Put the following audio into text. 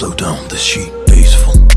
Slow down, this sheet, peaceful.